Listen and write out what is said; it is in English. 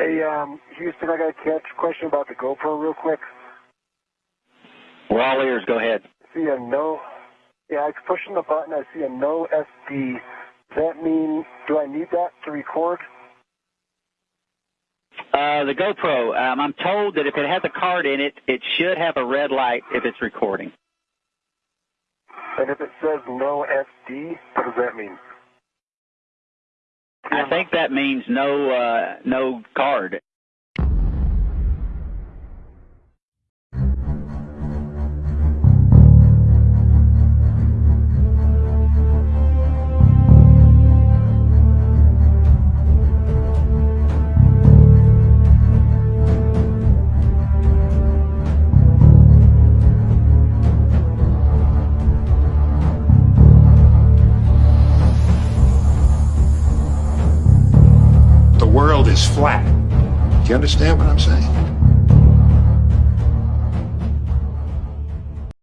Hey, um, Houston, I got a catch question about the GoPro real quick. We're all ears. Go ahead. See a no. Yeah, I'm pushing the button. I see a no SD. Does that mean do I need that to record? Uh, the GoPro, um, I'm told that if it has a card in it, it should have a red light if it's recording. And if it says no SD, what does that mean? I think that means no, uh, no card. World is flat. Do you understand what I'm saying?